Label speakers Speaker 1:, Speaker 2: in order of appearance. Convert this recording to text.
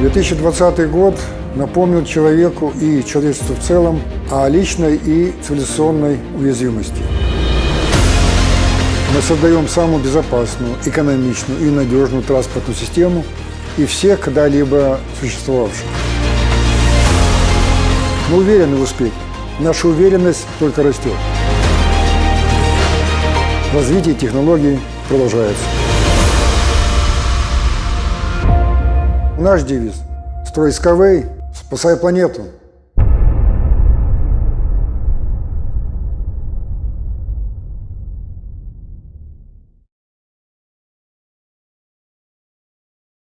Speaker 1: 2020 год напомнил человеку и человечеству в целом о личной и цивилизационной уязвимости. Мы создаем самую безопасную, экономичную и надежную транспортную систему и всех когда-либо существовавших. Мы уверены в успехе. Наша уверенность только растет. Развитие технологий продолжается. Наш девиз – «Строй Skyway, спасай планету».